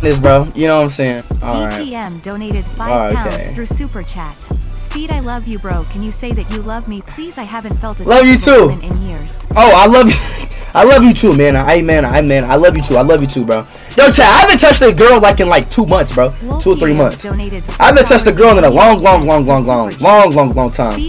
this, bro. You know what I'm saying? All right. DTM donated five oh, pounds okay. through super chat. Speed, I love you, bro. Can you say that you love me, please? I haven't felt a Love you too. in years. Oh, I love you. I love you too, man. I man, I man, I love you too. I love you too, bro. Yo, chat. I haven't touched a girl like in like two months, bro. Two or three months. I haven't touched a girl in a long, long, long, long, long, long, long, long time.